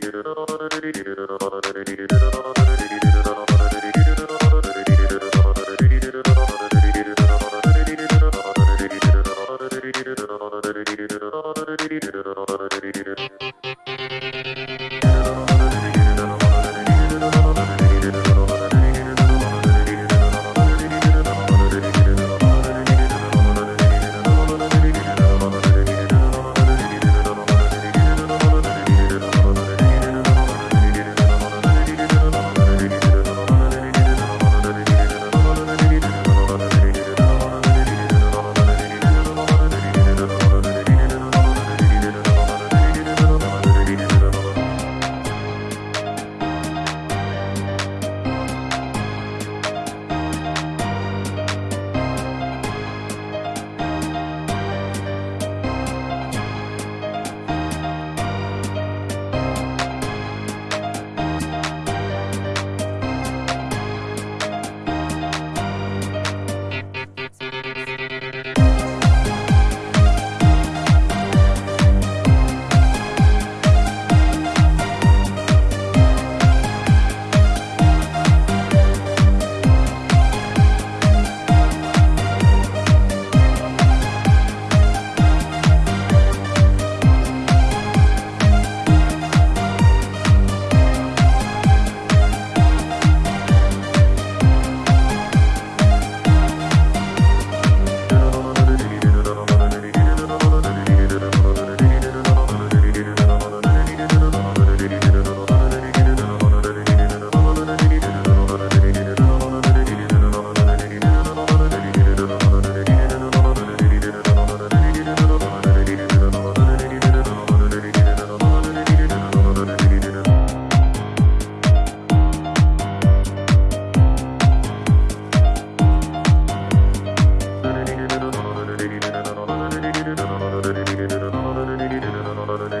Thank you. ななななな。